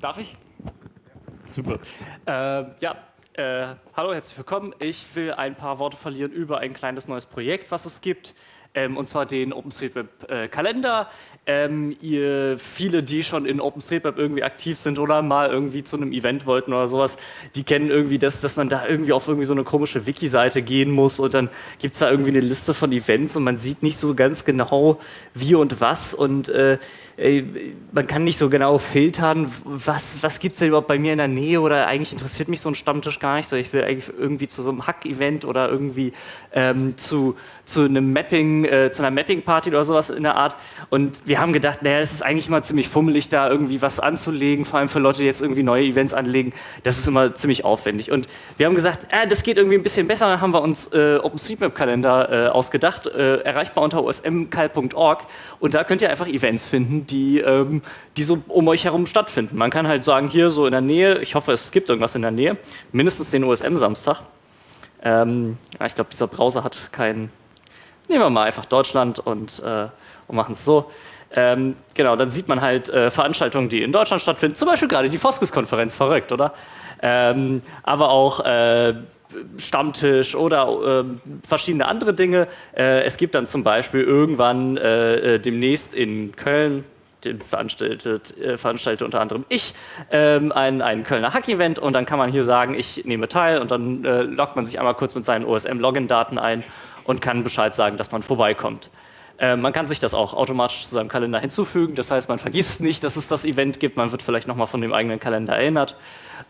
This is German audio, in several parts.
Darf ich? Super. Äh, ja, äh, hallo, herzlich willkommen. Ich will ein paar Worte verlieren über ein kleines neues Projekt, was es gibt ähm, und zwar den OpenStreetMap-Kalender. Äh, ähm, ihr, viele, die schon in OpenStreetMap irgendwie aktiv sind oder mal irgendwie zu einem Event wollten oder sowas, die kennen irgendwie das, dass man da irgendwie auf irgendwie so eine komische Wiki-Seite gehen muss und dann gibt es da irgendwie eine Liste von Events und man sieht nicht so ganz genau wie und was und äh, man kann nicht so genau filtern, was, was gibt es denn überhaupt bei mir in der Nähe oder eigentlich interessiert mich so ein Stammtisch gar nicht so. Ich will eigentlich irgendwie zu so einem Hack-Event oder irgendwie ähm, zu, zu einem Mapping, äh, zu einer Mapping-Party oder sowas in der Art. Und wir haben gedacht, naja, es ist eigentlich immer ziemlich fummelig, da irgendwie was anzulegen, vor allem für Leute, die jetzt irgendwie neue Events anlegen. Das ist immer ziemlich aufwendig. Und wir haben gesagt, äh, das geht irgendwie ein bisschen besser. Dann haben wir uns äh, OpenStreetMap-Kalender äh, ausgedacht, äh, erreichbar unter osmkal.org. Und da könnt ihr einfach Events finden, die, ähm, die so um euch herum stattfinden. Man kann halt sagen, hier so in der Nähe, ich hoffe, es gibt irgendwas in der Nähe, mindestens den OSM-Samstag. Ähm, ich glaube, dieser Browser hat keinen. Nehmen wir mal einfach Deutschland und, äh, und machen es so. Ähm, genau, dann sieht man halt äh, Veranstaltungen, die in Deutschland stattfinden, zum Beispiel gerade die Foskes-Konferenz, verrückt, oder? Ähm, aber auch äh, Stammtisch oder äh, verschiedene andere Dinge. Äh, es gibt dann zum Beispiel irgendwann äh, äh demnächst in Köln, den veranstaltet, äh, veranstaltet unter anderem ich, ähm, ein, ein Kölner Hack-Event und dann kann man hier sagen, ich nehme teil und dann äh, loggt man sich einmal kurz mit seinen OSM-Login-Daten ein und kann Bescheid sagen, dass man vorbeikommt. Äh, man kann sich das auch automatisch zu seinem Kalender hinzufügen, das heißt, man vergisst nicht, dass es das Event gibt, man wird vielleicht nochmal von dem eigenen Kalender erinnert.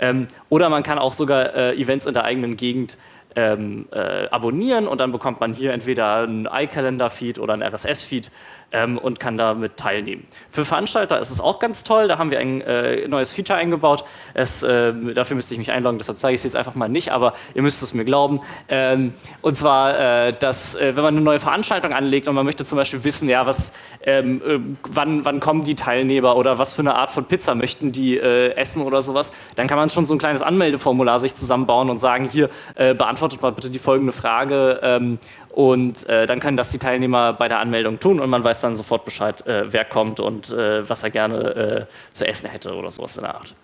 Ähm, oder man kann auch sogar äh, Events in der eigenen Gegend ähm, äh, abonnieren und dann bekommt man hier entweder einen iCalendar-Feed oder einen RSS-Feed ähm, und kann damit teilnehmen. Für Veranstalter ist es auch ganz toll, da haben wir ein äh, neues Feature eingebaut. Es, äh, dafür müsste ich mich einloggen, deshalb zeige ich es jetzt einfach mal nicht, aber ihr müsst es mir glauben. Ähm, und zwar, äh, dass äh, wenn man eine neue Veranstaltung anlegt und man möchte zum Beispiel wissen, ja, was, ähm, äh, wann, wann kommen die Teilnehmer oder was für eine Art von Pizza möchten die essen oder sowas, dann kann man schon so ein kleines Anmeldeformular sich zusammenbauen und sagen, hier, beantwortet mal bitte die folgende Frage ähm, und äh, dann können das die Teilnehmer bei der Anmeldung tun und man weiß dann sofort Bescheid, äh, wer kommt und äh, was er gerne äh, zu essen hätte oder sowas in der Art.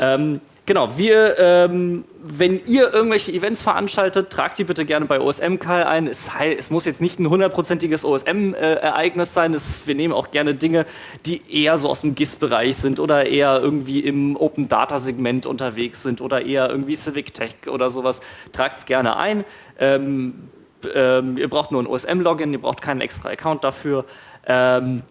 Ähm, genau, wir, ähm, wenn ihr irgendwelche Events veranstaltet, tragt die bitte gerne bei OSM-Call ein. Es, es, muss jetzt nicht ein hundertprozentiges OSM-Ereignis sein. Es, wir nehmen auch gerne Dinge, die eher so aus dem GIS-Bereich sind oder eher irgendwie im Open-Data-Segment unterwegs sind oder eher irgendwie Civic Tech oder sowas. Tragt es gerne ein. Ähm, ähm, ihr braucht nur ein OSM-Login, ihr braucht keinen extra Account dafür. Ähm,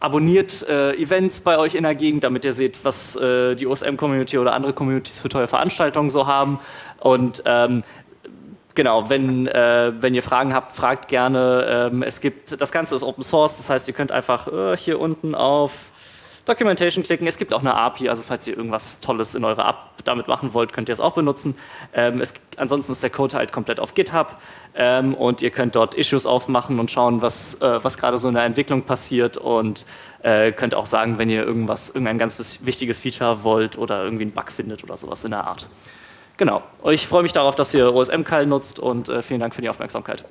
abonniert äh, Events bei euch in der Gegend, damit ihr seht, was äh, die OSM-Community oder andere Communities für tolle Veranstaltungen so haben. Und ähm, genau, wenn, äh, wenn ihr Fragen habt, fragt gerne. Ähm, es gibt, das Ganze ist Open Source, das heißt, ihr könnt einfach äh, hier unten auf Documentation klicken. Es gibt auch eine API, also falls ihr irgendwas Tolles in eurer App damit machen wollt, könnt ihr es auch benutzen. Ähm, es, ansonsten ist der Code halt komplett auf GitHub ähm, und ihr könnt dort Issues aufmachen und schauen, was, äh, was gerade so in der Entwicklung passiert und äh, könnt auch sagen, wenn ihr irgendwas, irgendein ganz wichtiges Feature wollt oder irgendwie einen Bug findet oder sowas in der Art. Genau. Ich freue mich darauf, dass ihr OSM-Call nutzt und äh, vielen Dank für die Aufmerksamkeit.